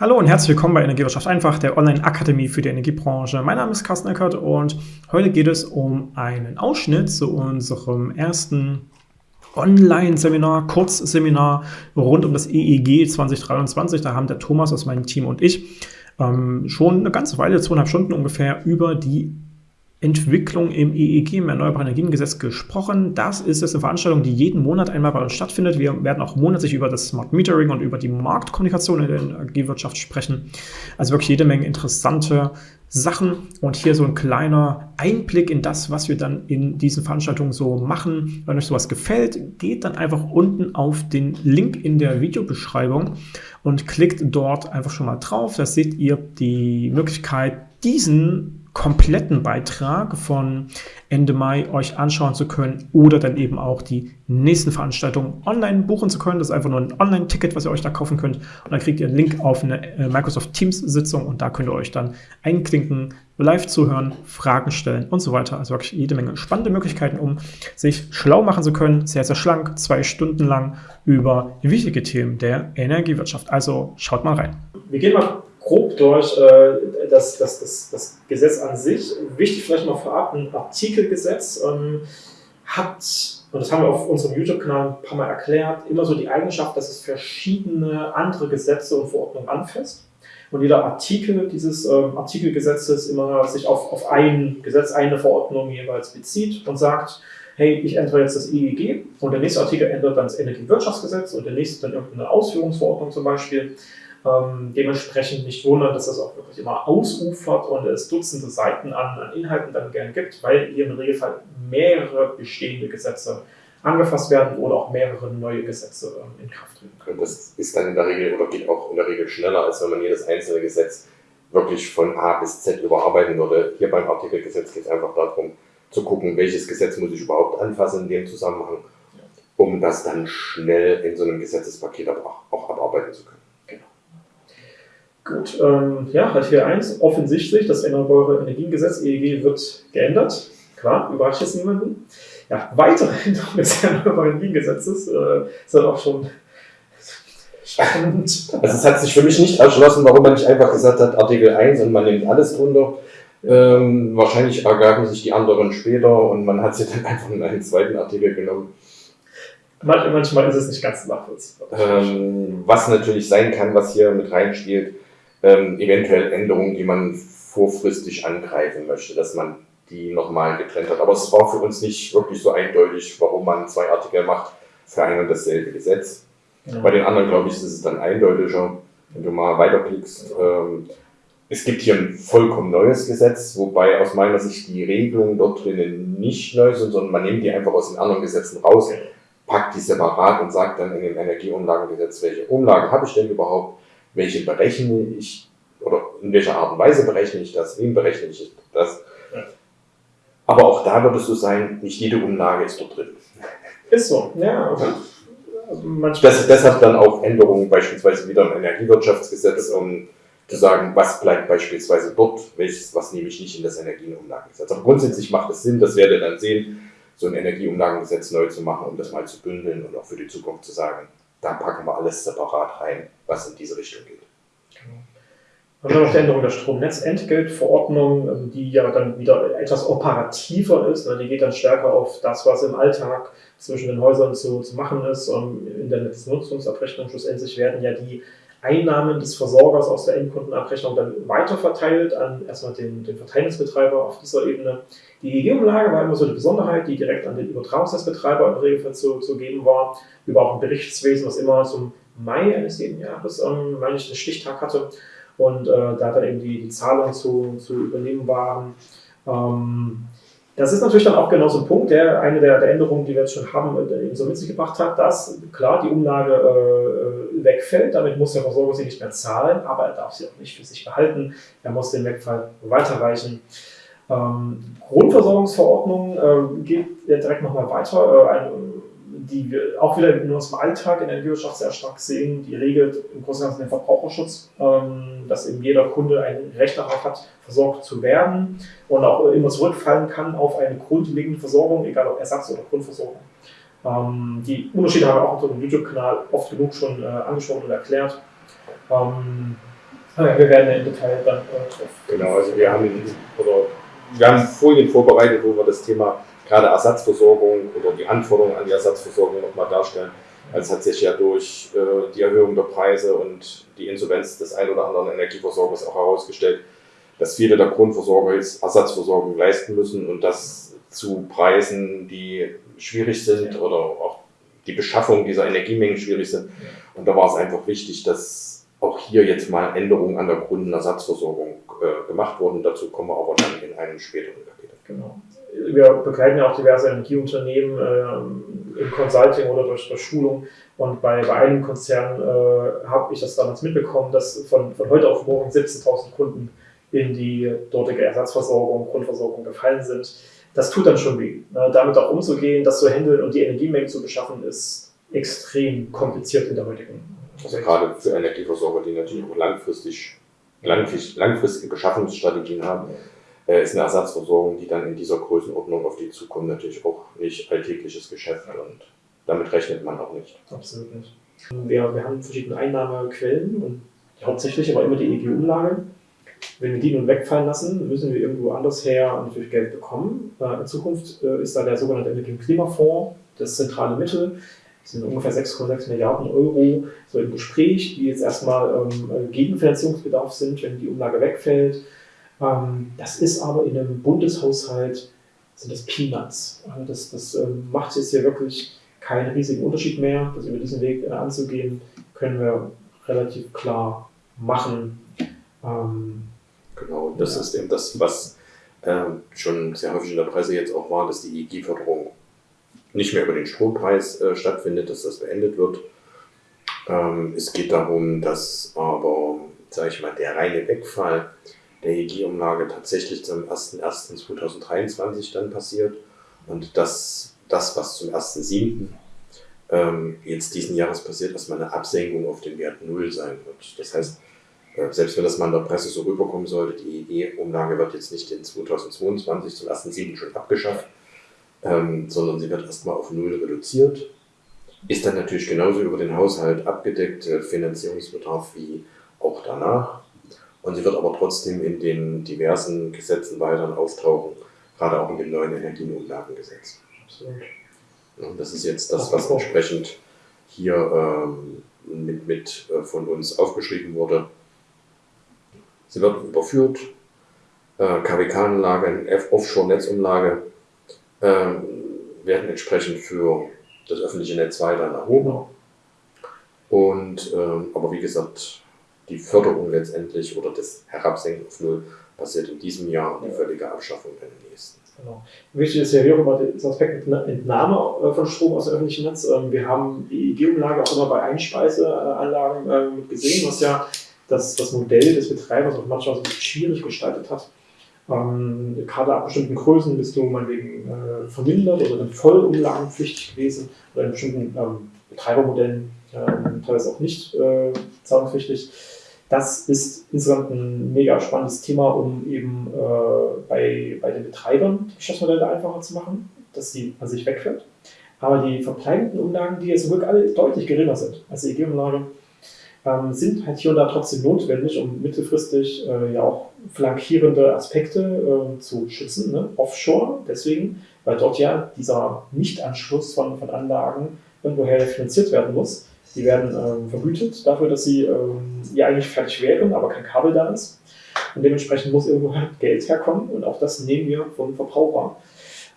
Hallo und herzlich willkommen bei Energiewirtschaft einfach, der Online-Akademie für die Energiebranche. Mein Name ist Carsten Eckert und heute geht es um einen Ausschnitt zu unserem ersten Online-Seminar, Kurzseminar rund um das EEG 2023. Da haben der Thomas aus meinem Team und ich ähm, schon eine ganze Weile, zweieinhalb Stunden ungefähr, über die Entwicklung im EEG, im Erneuerbaren Energiengesetz, gesprochen. Das ist jetzt eine Veranstaltung, die jeden Monat einmal bei uns stattfindet. Wir werden auch monatlich über das Smart Metering und über die Marktkommunikation in der Energiewirtschaft sprechen. Also wirklich jede Menge interessante Sachen und hier so ein kleiner Einblick in das, was wir dann in diesen Veranstaltungen so machen. Wenn euch sowas gefällt, geht dann einfach unten auf den Link in der Videobeschreibung und klickt dort einfach schon mal drauf. Da seht ihr die Möglichkeit, diesen kompletten Beitrag von Ende Mai euch anschauen zu können oder dann eben auch die nächsten Veranstaltungen online buchen zu können. Das ist einfach nur ein Online-Ticket, was ihr euch da kaufen könnt. Und dann kriegt ihr einen Link auf eine äh, Microsoft Teams-Sitzung und da könnt ihr euch dann einklinken, live zuhören, Fragen stellen und so weiter. Also wirklich jede Menge spannende Möglichkeiten, um sich schlau machen zu können. Sehr, sehr schlank, zwei Stunden lang über wichtige Themen der Energiewirtschaft. Also schaut mal rein. Wir gehen mal grob durch äh, das, das, das, das Gesetz an sich. Wichtig vielleicht noch vorab, ein Artikelgesetz ähm, hat, und das haben wir auf unserem YouTube-Kanal ein paar Mal erklärt, immer so die Eigenschaft, dass es verschiedene andere Gesetze und Verordnungen anfasst. Und jeder Artikel dieses ähm, Artikelgesetzes immer sich auf, auf ein Gesetz, eine Verordnung jeweils bezieht und sagt, hey, ich ändere jetzt das EEG und der nächste Artikel ändert dann das Energiewirtschaftsgesetz und der nächste dann irgendeine Ausführungsverordnung zum Beispiel. Ähm, dementsprechend nicht wundern, dass das auch wirklich immer ausufert und es Dutzende Seiten an, an Inhalten dann gern gibt, weil hier im Regelfall mehrere bestehende Gesetze angefasst werden oder auch mehrere neue Gesetze ähm, in Kraft treten können. Und das ist dann in der Regel oder geht auch in der Regel schneller, als wenn man jedes einzelne Gesetz wirklich von A bis Z überarbeiten würde. Hier beim Artikelgesetz geht es einfach darum, zu gucken, welches Gesetz muss ich überhaupt anfassen in dem Zusammenhang, um das dann schnell in so einem Gesetzespaket auch, auch abarbeiten zu können. Gut, ähm, ja, Artikel 1, offensichtlich, das Erneuerbare Energiengesetz, EEG, wird geändert. Klar, überrascht jetzt niemanden. Ja, weitere Änderungen des Erneuerbaren Energiengesetzes äh, sind auch schon spannend. Also es hat sich für mich nicht erschlossen, warum man nicht einfach gesagt hat, Artikel 1 und man nimmt alles drunter. Ähm, wahrscheinlich ergaben sich die anderen später und man hat sie dann einfach in einen zweiten Artikel genommen. Manchmal ist es nicht ganz nachvollziehbar. Ähm, was natürlich sein kann, was hier mit reinspielt, ähm, eventuell Änderungen, die man vorfristig angreifen möchte, dass man die nochmal getrennt hat. Aber es war für uns nicht wirklich so eindeutig, warum man zwei Artikel macht für ein und dasselbe Gesetz. Ja. Bei den anderen, glaube ich, ist es dann eindeutiger, wenn du mal weiterklickst. Ähm, es gibt hier ein vollkommen neues Gesetz, wobei aus meiner Sicht die Regelungen dort drinnen nicht neu sind, sondern man nimmt die einfach aus den anderen Gesetzen raus, packt die separat und sagt dann in dem Energieumlagengesetz, welche Umlage habe ich denn überhaupt, welche berechne ich oder in welcher Art und Weise berechne ich das, wem berechne ich das. Aber auch da wird es so sein, nicht jede Umlage ist dort drin. Ist so, ja. Okay. Also das, deshalb dann auch Änderungen beispielsweise wieder im Energiewirtschaftsgesetz, um zu sagen, was bleibt beispielsweise dort, welches, was nehme ich nicht in das Energieumlagengesetz. Aber grundsätzlich macht es Sinn, das werdet ihr dann sehen, so ein Energieumlagengesetz neu zu machen, um das mal zu bündeln und auch für die Zukunft zu sagen, da packen wir alles separat rein, was in diese Richtung geht. Genau. Dann haben wir noch die Änderung der Stromnetzentgeltverordnung, ähm, die ja dann wieder etwas operativer ist. Ne? Die geht dann stärker auf das, was im Alltag zwischen den Häusern zu, zu machen ist. Ähm, in der Nutzungsabrechnung schlussendlich werden ja die Einnahmen des Versorgers aus der Endkundenabrechnung dann weiterverteilt an erstmal den, den Verteilungsbetreiber auf dieser Ebene. Die EEG-Umlage war immer so eine Besonderheit, die direkt an den Übertragungsnetzbetreiber im Regelfall zu, zu geben war, über auch ein Berichtswesen, was immer zum Mai eines jeden Jahres, ähm, meine ich, einen Stichtag hatte und äh, da dann eben die, die Zahlungen zu, zu übernehmen waren. Ähm, das ist natürlich dann auch genau so ein Punkt, der eine der, der Änderungen, die wir jetzt schon haben, äh, eben so mit sich gebracht hat, dass klar die Umlage äh, wegfällt, damit muss der Versorger sie nicht mehr zahlen, aber er darf sie auch nicht für sich behalten, er muss den Wegfall weiterreichen. Ähm, Grundversorgungsverordnung äh, geht direkt nochmal weiter, äh, ein, die wir auch wieder in unserem Alltag in der Energiewirtschaft sehr stark sehen. Die regelt im Großen und Ganzen den Verbraucherschutz, ähm, dass eben jeder Kunde ein Recht darauf hat, versorgt zu werden und auch immer zurückfallen kann auf eine grundlegende Versorgung, egal ob Ersatz- oder Grundversorgung. Ähm, die Unterschiede haben wir auch auf unserem YouTube-Kanal oft genug schon äh, angesprochen und erklärt. Ähm, wir werden im Detail dann äh, drauf. Genau, also wir haben, oder wir haben Folien vorbereitet, wo wir das Thema gerade Ersatzversorgung oder die Anforderungen an die Ersatzversorgung nochmal darstellen. Also hat sich ja durch äh, die Erhöhung der Preise und die Insolvenz des ein oder anderen Energieversorgers auch herausgestellt, dass viele der Grundversorger jetzt Ersatzversorgung leisten müssen und das zu Preisen, die schwierig sind oder auch die Beschaffung dieser Energiemengen schwierig sind. Und da war es einfach wichtig, dass auch hier jetzt mal Änderungen an der Kundenersatzversorgung äh, gemacht wurden. Dazu kommen wir aber dann in einem späteren Kapitel. Genau. Wir begleiten ja auch diverse Energieunternehmen äh, im Consulting oder durch, durch Schulung. Und bei, bei einem Konzern äh, habe ich das damals mitbekommen, dass von, von heute auf morgen 17.000 Kunden in die dortige Ersatzversorgung, Grundversorgung gefallen sind das tut dann schon weh. Ne? Damit auch umzugehen, das zu handeln und die Energiemengen zu beschaffen, ist extrem kompliziert in der heutigen Also gerade für Energieversorger, die natürlich auch langfristig, langfristig langfristige Beschaffungsstrategien haben, äh, ist eine Ersatzversorgung, die dann in dieser Größenordnung auf die zukommt, natürlich auch nicht alltägliches Geschäft und damit rechnet man auch nicht. Absolut nicht. Wir, wir haben verschiedene Einnahmequellen und hauptsächlich aber immer die EG-Umlage. Wenn wir die nun wegfallen lassen, müssen wir irgendwo anders her natürlich Geld bekommen. Äh, in Zukunft äh, ist da der sogenannte Energie- und Klimafonds das zentrale Mittel. Das sind ungefähr 6,6 Milliarden Euro so im Gespräch, die jetzt erstmal ähm, Gegenfinanzierungsbedarf sind, wenn die Umlage wegfällt. Ähm, das ist aber in einem Bundeshaushalt sind das Peanuts. Also das, das ähm, macht jetzt hier wirklich keinen riesigen Unterschied mehr. Das über diesen Weg äh, anzugehen, können wir relativ klar machen. Ähm, genau, das ja. ist eben das, was schon sehr häufig in der Presse jetzt auch war, dass die EEG-Förderung nicht mehr über den Strompreis äh, stattfindet, dass das beendet wird. Ähm, es geht darum, dass aber, sage ich mal, der reine Wegfall der EEG-Umlage tatsächlich zum 01.01.2023 dann passiert und dass das, was zum 1.07. Ähm, jetzt diesen Jahres passiert, erstmal eine Absenkung auf den Wert Null sein wird. Das heißt, äh, selbst wenn das mal in der Presse so rüberkommen sollte, die EE-Umlage wird jetzt nicht in 2022 zum 1.7. schon abgeschafft, ähm, sondern sie wird erstmal auf Null reduziert. Ist dann natürlich genauso über den Haushalt abgedeckt, äh, Finanzierungsbedarf wie auch danach. Und sie wird aber trotzdem in den diversen Gesetzen weiterhin auftauchen, gerade auch in dem neuen Energienumlagengesetz. Absolut. Und das ist jetzt das, was entsprechend hier ähm, mit, mit äh, von uns aufgeschrieben wurde. Sie wird überführt. Äh, KWK-Anlage, Offshore-Netzumlage äh, werden entsprechend für das öffentliche Netz weiterhin erhoben. Und, äh, aber wie gesagt, die Förderung letztendlich oder das Herabsenken auf Null passiert in diesem Jahr und die völlige Abschaffung in den nächsten. Genau. Wichtig ist ja hier auch immer das Aspekt Entnahme äh, von Strom aus dem öffentlichen Netz. Ähm, wir haben die EEG-Umlage auch immer bei Einspeiseanlagen ähm, gesehen, was ja das, das Modell des Betreibers auch manchmal so schwierig gestaltet hat. Ähm, gerade ab bestimmten Größen bist du meinetwegen äh, vermindert oder dann voll umlagenpflichtig gewesen oder in bestimmten ähm, Betreibermodellen äh, teilweise auch nicht äh, zahlungspflichtig. Das ist insgesamt ein mega spannendes Thema, um eben äh, bei, bei den Betreibern die Geschäftsmodelle einfacher zu machen, dass die an sich wegfällt. Aber die verbleibenden Umlagen, die jetzt wirklich alle deutlich geringer sind als die EG-Umlage, ähm, sind halt hier und da trotzdem notwendig, um mittelfristig äh, ja auch flankierende Aspekte äh, zu schützen, ne? offshore, deswegen, weil dort ja dieser Nichtanschluss von, von Anlagen irgendwoher finanziert werden muss. Die werden ähm, vergütet dafür, dass sie ähm, ja eigentlich fertig wären, aber kein Kabel da ist. Und dementsprechend muss irgendwo halt Geld herkommen und auch das nehmen wir vom Verbraucher.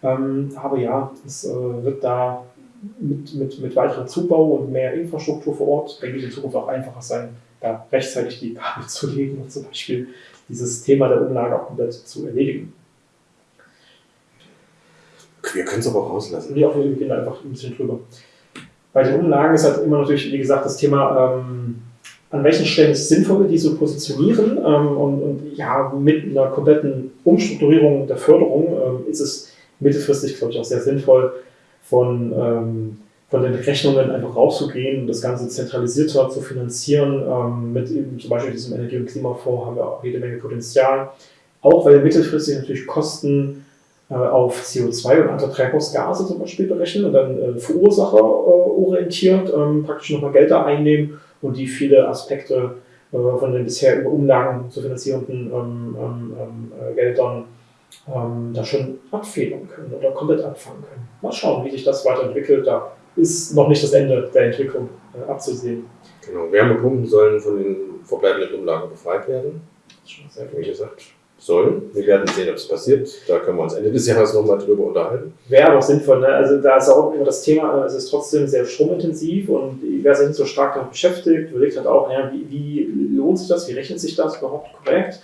Ähm, aber ja, es äh, wird da mit, mit, mit weiterem Zubau und mehr Infrastruktur vor Ort, denke ich, in Zukunft auch einfacher sein, da rechtzeitig die Kabel zu legen und zum Beispiel dieses Thema der Umlage auch komplett zu erledigen. Wir können es aber rauslassen. Nee, auch wir gehen einfach ein bisschen drüber. Bei den Umlagen ist halt immer natürlich, wie gesagt, das Thema, ähm, an welchen Stellen ist es sinnvoll, die zu positionieren. Ähm, und, und, ja, mit einer kompletten Umstrukturierung der Förderung ähm, ist es mittelfristig, glaube ich, auch sehr sinnvoll, von, ähm, von den Rechnungen einfach rauszugehen und das Ganze zentralisierter zu finanzieren. Ähm, mit eben zum Beispiel diesem Energie- und Klimafonds haben wir auch jede Menge Potenzial. Auch weil mittelfristig natürlich Kosten auf CO2 und andere Treibhausgase zum Beispiel berechnen und dann äh, Verursacher äh, ähm, praktisch nochmal Gelder einnehmen und die viele Aspekte äh, von den bisher über Umlagen zu finanzierenden ähm, ähm, ähm äh, Geldern ähm, da schon abfedern können oder komplett abfangen können. Mal schauen, wie sich das weiterentwickelt. Da ist noch nicht das Ende der Entwicklung äh, abzusehen. Genau, Wärmepumpen sollen von den verbleibenden Umlagen befreit werden. Schon sehr wie gesagt, sollen. Wir werden sehen, ob es passiert. Da können wir uns Ende des Jahres nochmal drüber unterhalten. Wäre aber auch sinnvoll. Ne? Also da ist auch immer das Thema, es ist trotzdem sehr stromintensiv und wer sich nicht so stark damit beschäftigt, überlegt halt auch, ja, wie, wie lohnt sich das, wie rechnet sich das überhaupt korrekt?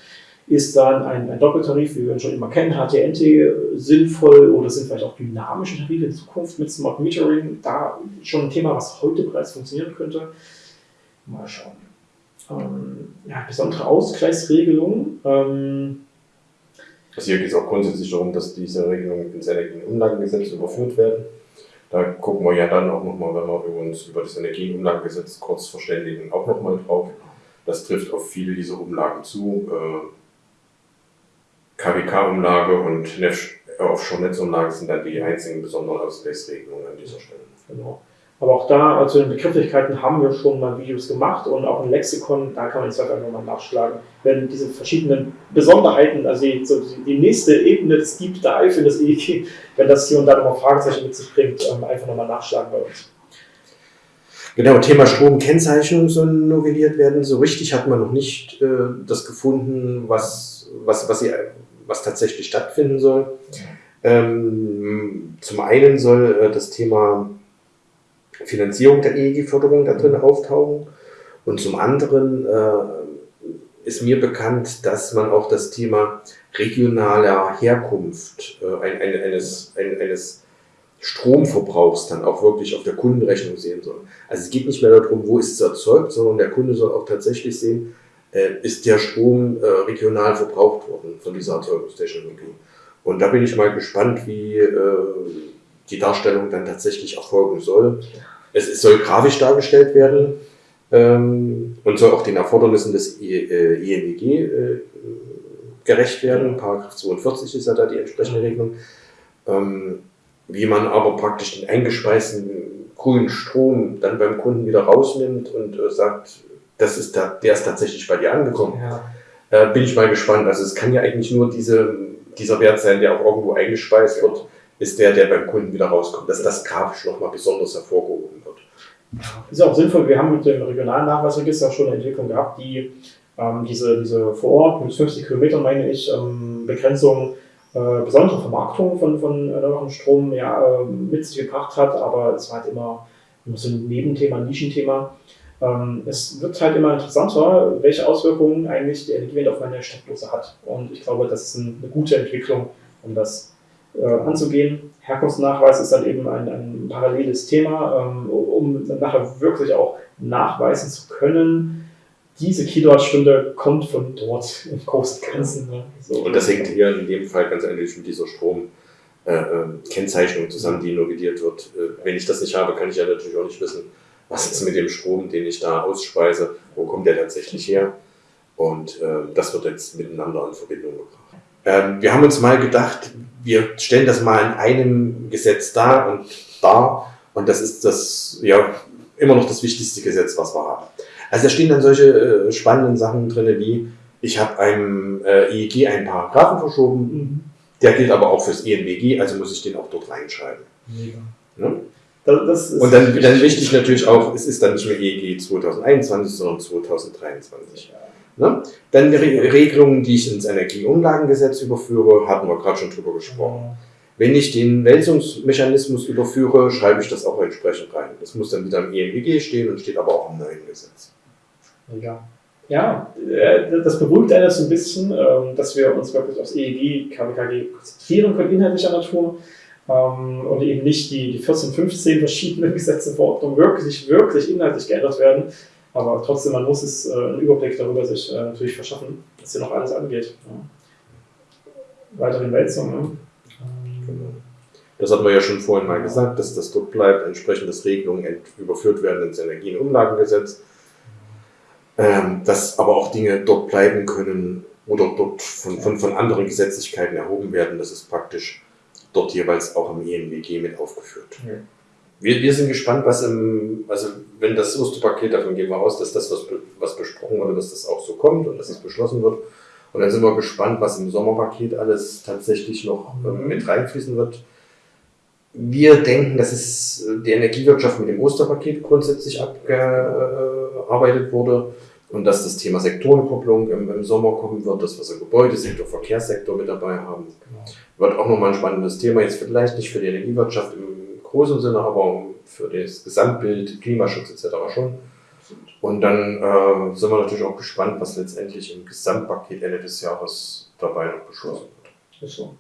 Ist dann ein, ein Doppeltarif, wie wir ihn schon immer kennen, HTNT, sinnvoll oder sind vielleicht auch dynamische Tarife in Zukunft mit Smart Metering da schon ein Thema, was heute bereits funktionieren könnte? Mal schauen. Ähm, ja, besondere Ausgleichsregelungen. Ähm, also hier geht es auch grundsätzlich darum, dass diese Regelungen ins Energienumlagengesetz überführt werden. Da gucken wir ja dann auch nochmal, wenn wir uns über das Energienumlagengesetz kurz verständigen, auch nochmal drauf. Das trifft auf viele dieser Umlagen zu. Äh, KWK-Umlage und Offshore-Netzumlage sind dann die einzigen besonderen Ausgleichsregelungen an dieser Stelle. Genau. Aber auch da, zu den Begrifflichkeiten haben wir schon mal Videos gemacht und auch ein Lexikon, da kann man jetzt einfach nochmal nachschlagen. Wenn diese verschiedenen Besonderheiten, also die, so die nächste Ebene des Deep Dive in das EEG, wenn das hier und da nochmal Fragezeichen mit sich bringt, ähm, einfach nochmal nachschlagen bei uns. Genau, Thema Stromkennzeichnung soll novelliert werden. So richtig hat man noch nicht äh, das gefunden, was, was, was, sie, was tatsächlich stattfinden soll. Ähm, zum einen soll äh, das Thema Finanzierung der EEG-Förderung da drin auftauchen. Und zum anderen äh, ist mir bekannt, dass man auch das Thema regionaler Herkunft äh, ein, ein, eines, ein, eines Stromverbrauchs dann auch wirklich auf der Kundenrechnung sehen soll. Also es geht nicht mehr darum, wo ist es erzeugt, sondern der Kunde soll auch tatsächlich sehen, äh, ist der Strom äh, regional verbraucht worden von dieser Erzeugungstechnologie. Und da bin ich mal gespannt, wie äh, die Darstellung dann tatsächlich erfolgen soll. Es, es soll grafisch dargestellt werden ähm, und soll auch den Erfordernissen des INWG äh, äh, gerecht werden. Paragraph 42 ist ja da die entsprechende Regelung. Ähm, wie man aber praktisch den eingespeisten grünen Strom dann beim Kunden wieder rausnimmt und äh, sagt, das ist da, der ist tatsächlich bei dir angekommen. Ja. Äh, bin ich mal gespannt. Also es kann ja eigentlich nur diese, dieser Wert sein, der auch irgendwo eingespeist wird ist der, der beim Kunden wieder rauskommt, dass das grafisch nochmal besonders hervorgehoben wird. Ist auch sinnvoll, wir haben mit dem regionalen Nachweisregister schon eine Entwicklung gehabt, die ähm, diese, diese vor Ort mit 50 Kilometern, meine ich, ähm, Begrenzung äh, besondere Vermarktung von, von erneuerbarem Strom ja, äh, mit sich gebracht hat, aber es war halt immer, immer so ein Nebenthema, ein Nischenthema. Ähm, es wird halt immer interessanter, welche Auswirkungen eigentlich die Energiewende auf meine Stadtlose hat. Und ich glaube, das ist eine gute Entwicklung, um das äh, anzugehen. Herkunftsnachweis ist dann eben ein, ein paralleles Thema, ähm, um nachher wirklich auch nachweisen zu können, diese Kilowattstunde kommt von dort im Großen und Ganzen. Ne? So. Und das hängt hier in dem Fall ganz ehrlich mit dieser Stromkennzeichnung äh, äh zusammen, die novelliert wird. Äh, wenn ich das nicht habe, kann ich ja natürlich auch nicht wissen, was ist mit dem Strom, den ich da ausspeise, wo kommt der tatsächlich her. Und äh, das wird jetzt miteinander in Verbindung gebracht. Ähm, wir haben uns mal gedacht, wir stellen das mal in einem Gesetz dar und dar. Und das ist das, ja, immer noch das wichtigste Gesetz, was wir haben. Also da stehen dann solche äh, spannenden Sachen drin, wie ich habe einem äh, EEG einen Paragraphen verschoben, mhm. der gilt aber auch fürs ENWG, also muss ich den auch dort reinschreiben. Ja? Das, und dann, dann wichtig natürlich auch, es ist dann nicht mehr EEG 2021, sondern 2023. Ja. Ne? Dann die Re Regelungen, die ich ins Energieumlagengesetz überführe, hatten wir gerade schon drüber gesprochen. Wenn ich den Wälzungsmechanismus überführe, schreibe ich das auch entsprechend rein. Das muss dann wieder im EMWG stehen und steht aber auch im neuen Gesetz. Ja. Ja, äh, das beruhigt einen so ein bisschen, ähm, dass wir uns wirklich aufs EEG, KWKG konzentrieren können, inhaltlicher Natur, ähm, und eben nicht die, die 14, 15 verschiedenen Gesetze, Verordnungen wirklich, wirklich inhaltlich geändert werden, aber trotzdem, man muss es äh, einen Überblick darüber sich äh, natürlich verschaffen, was hier noch alles angeht. Ja. Weitere Wälzung. Ne? Genau. Das hatten wir ja schon vorhin mal gesagt, dass das dort bleibt, entsprechend dass Regelungen überführt werden ins Energienumlagengesetz. Ähm, dass aber auch Dinge dort bleiben können oder dort von, von, von anderen Gesetzlichkeiten erhoben werden. Das ist praktisch dort jeweils auch im ENWG mit aufgeführt. Ja. Wir, wir sind gespannt, was im, also wenn das Osterpaket, davon gehen wir aus, dass das, was, was besprochen wurde, dass das auch so kommt und dass das beschlossen wird. Und dann sind wir gespannt, was im Sommerpaket alles tatsächlich noch ähm, mit reinfließen wird. Wir denken, dass es äh, die Energiewirtschaft mit dem Osterpaket grundsätzlich abgearbeitet wurde und dass das Thema Sektorenkopplung im, im Sommer kommen wird, dass wir so Gebäudesektor, Verkehrssektor mit dabei haben. Genau. Wird auch nochmal ein spannendes Thema, jetzt vielleicht nicht für die Energiewirtschaft im großen Sinne, aber für das Gesamtbild, Klimaschutz etc. schon. Und dann äh, sind wir natürlich auch gespannt, was letztendlich im Gesamtpaket Ende des Jahres dabei noch beschlossen wird. So.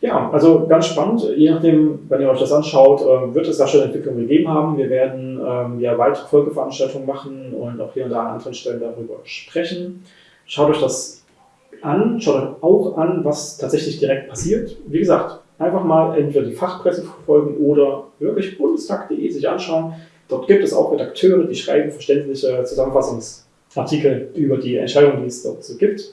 Ja, also ganz spannend. Je nachdem, wenn ihr euch das anschaut, äh, wird es da schon Entwicklungen gegeben haben. Wir werden ähm, ja weitere Folgeveranstaltungen machen und auch hier und da an anderen Stellen darüber sprechen. Schaut euch das an, schaut euch auch an, was tatsächlich direkt passiert. Wie gesagt, einfach mal entweder die Fachpresse verfolgen oder wirklich bundestag.de sich anschauen. Dort gibt es auch Redakteure, die schreiben verständliche Zusammenfassungsartikel über die Entscheidungen, die es dort so gibt.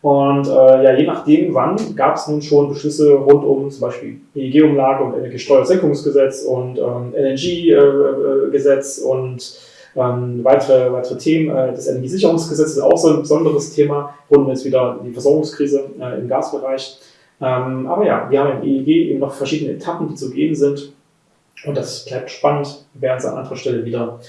Und äh, ja, je nachdem, wann gab es nun schon Beschlüsse rund um zum Beispiel EEG-Umlage und Energiesteuersenkungsgesetz und ähm, LNG-Gesetz und ähm, weitere, weitere Themen. Äh, das Energiesicherungsgesetz ist auch so ein besonderes Thema, rund um jetzt wieder die Versorgungskrise äh, im Gasbereich. Ähm, aber ja, wir haben im EEG eben noch verschiedene Etappen, die zu gehen sind. Und das bleibt spannend. Wir werden es an anderer Stelle wieder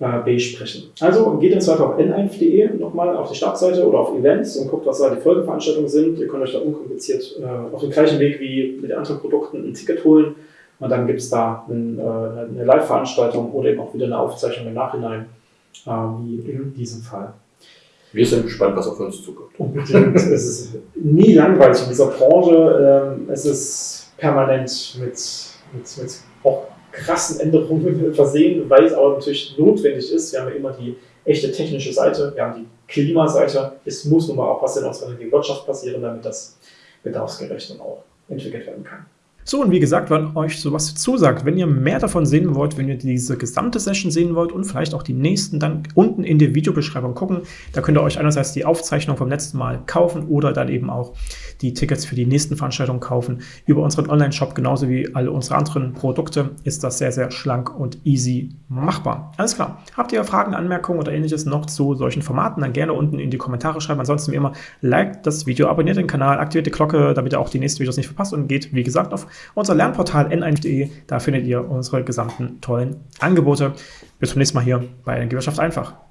äh, besprechen. Also geht im Zweifel auf n1.de nochmal auf die Startseite oder auf Events und guckt, was da die Folgeveranstaltungen sind. Ihr könnt euch da unkompliziert äh, auf dem gleichen Weg wie mit anderen Produkten ein Ticket holen. Und dann gibt es da ein, äh, eine Live-Veranstaltung oder eben auch wieder eine Aufzeichnung im Nachhinein, äh, wie in diesem Fall. Wir sind gespannt, was auf uns zukommt. Unbedingt. es ist nie langweilig in dieser Branche. Ähm, es ist permanent mit, mit, mit auch krassen Änderungen versehen, weil es aber natürlich notwendig ist. Wir haben ja immer die echte technische Seite, wir haben die Klimaseite. Es muss nun mal auch was in unserer Wirtschaft passieren, damit das bedarfsgerecht und auch entwickelt werden kann. So, und wie gesagt, wenn euch sowas zusagt, wenn ihr mehr davon sehen wollt, wenn ihr diese gesamte Session sehen wollt und vielleicht auch die nächsten, dann unten in der Videobeschreibung gucken. Da könnt ihr euch einerseits die Aufzeichnung vom letzten Mal kaufen oder dann eben auch die Tickets für die nächsten Veranstaltungen kaufen. Über unseren Online-Shop, genauso wie alle unsere anderen Produkte, ist das sehr, sehr schlank und easy machbar. Alles klar. Habt ihr Fragen, Anmerkungen oder ähnliches noch zu solchen Formaten, dann gerne unten in die Kommentare schreiben. Ansonsten wie immer, liked das Video, abonniert den Kanal, aktiviert die Glocke, damit ihr auch die nächsten Videos nicht verpasst und geht, wie gesagt, auf unser Lernportal n1.de. Da findet ihr unsere gesamten tollen Angebote. Bis zum nächsten Mal hier bei Energiewirtschaft einfach.